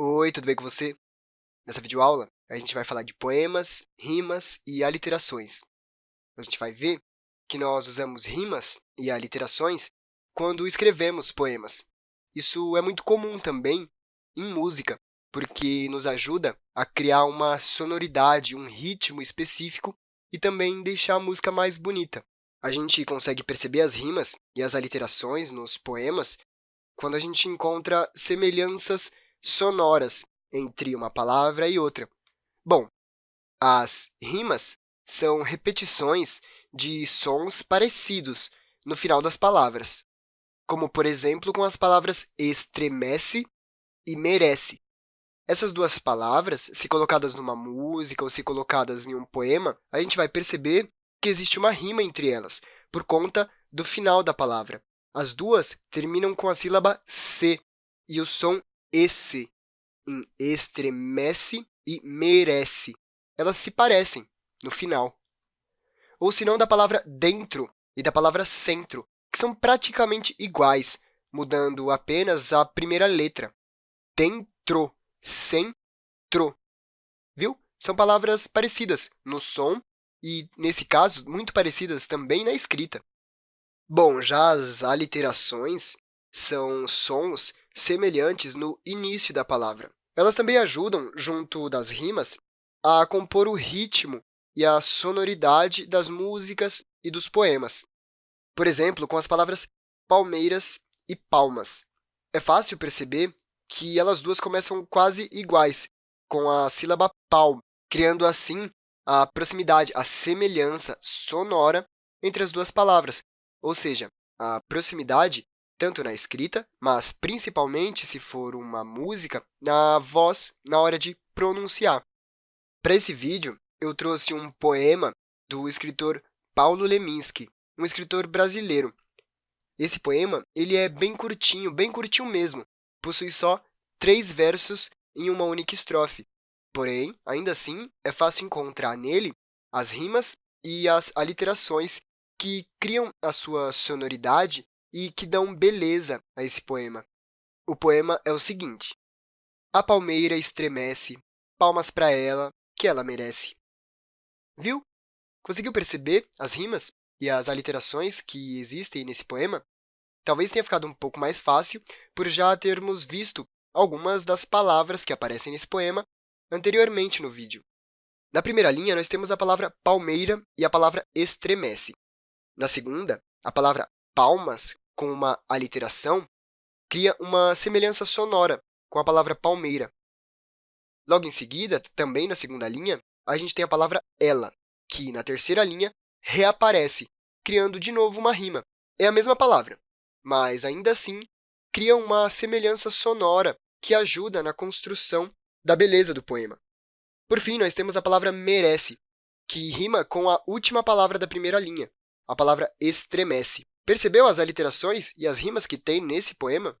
Oi, tudo bem com você? Nessa videoaula, a gente vai falar de poemas, rimas e aliterações. A gente vai ver que nós usamos rimas e aliterações quando escrevemos poemas. Isso é muito comum também em música, porque nos ajuda a criar uma sonoridade, um ritmo específico e também deixar a música mais bonita. A gente consegue perceber as rimas e as aliterações nos poemas quando a gente encontra semelhanças sonoras entre uma palavra e outra. Bom, as rimas são repetições de sons parecidos no final das palavras, como, por exemplo, com as palavras estremece e merece. Essas duas palavras, se colocadas numa música ou se colocadas em um poema, a gente vai perceber que existe uma rima entre elas, por conta do final da palavra. As duas terminam com a sílaba C, e o som esse em estremece e merece. Elas se parecem no final. Ou se não, da palavra dentro e da palavra centro, que são praticamente iguais, mudando apenas a primeira letra. Dentro, centro. Viu? São palavras parecidas no som e, nesse caso, muito parecidas também na escrita. Bom, já as aliterações são sons semelhantes no início da palavra. Elas também ajudam, junto das rimas, a compor o ritmo e a sonoridade das músicas e dos poemas. Por exemplo, com as palavras palmeiras e palmas. É fácil perceber que elas duas começam quase iguais, com a sílaba pal, criando assim a proximidade, a semelhança sonora entre as duas palavras, ou seja, a proximidade tanto na escrita, mas principalmente, se for uma música, na voz na hora de pronunciar. Para esse vídeo, eu trouxe um poema do escritor Paulo Leminski, um escritor brasileiro. Esse poema ele é bem curtinho, bem curtinho mesmo, possui só três versos em uma única estrofe. Porém, ainda assim, é fácil encontrar nele as rimas e as aliterações que criam a sua sonoridade e que dão beleza a esse poema. O poema é o seguinte. A palmeira estremece, palmas para ela, que ela merece. Viu? Conseguiu perceber as rimas e as aliterações que existem nesse poema? Talvez tenha ficado um pouco mais fácil por já termos visto algumas das palavras que aparecem nesse poema anteriormente no vídeo. Na primeira linha, nós temos a palavra palmeira e a palavra estremece. Na segunda, a palavra palmas com uma aliteração cria uma semelhança sonora com a palavra palmeira. Logo em seguida, também na segunda linha, a gente tem a palavra ela, que, na terceira linha, reaparece, criando de novo uma rima. É a mesma palavra, mas, ainda assim, cria uma semelhança sonora que ajuda na construção da beleza do poema. Por fim, nós temos a palavra merece, que rima com a última palavra da primeira linha, a palavra estremece. Percebeu as aliterações e as rimas que tem nesse poema?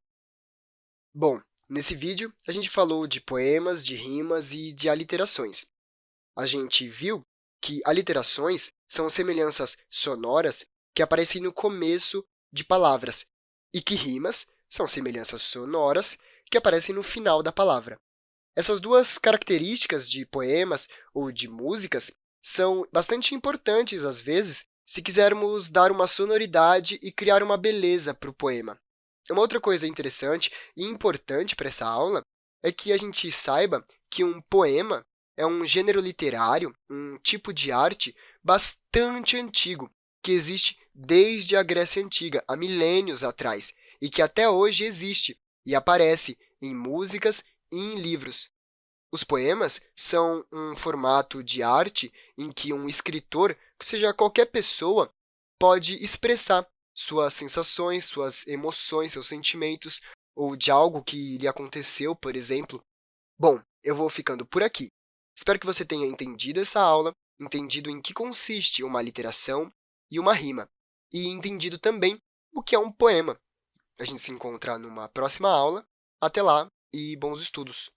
Bom, nesse vídeo, a gente falou de poemas, de rimas e de aliterações. A gente viu que aliterações são semelhanças sonoras que aparecem no começo de palavras e que rimas são semelhanças sonoras que aparecem no final da palavra. Essas duas características de poemas ou de músicas são bastante importantes, às vezes, se quisermos dar uma sonoridade e criar uma beleza para o poema. Uma outra coisa interessante e importante para essa aula é que a gente saiba que um poema é um gênero literário, um tipo de arte bastante antigo, que existe desde a Grécia Antiga, há milênios atrás, e que até hoje existe e aparece em músicas e em livros. Os poemas são um formato de arte em que um escritor, seja qualquer pessoa, pode expressar suas sensações, suas emoções, seus sentimentos, ou de algo que lhe aconteceu, por exemplo. Bom, eu vou ficando por aqui. Espero que você tenha entendido essa aula, entendido em que consiste uma literação e uma rima, e entendido também o que é um poema. A gente se encontra numa próxima aula. Até lá e bons estudos!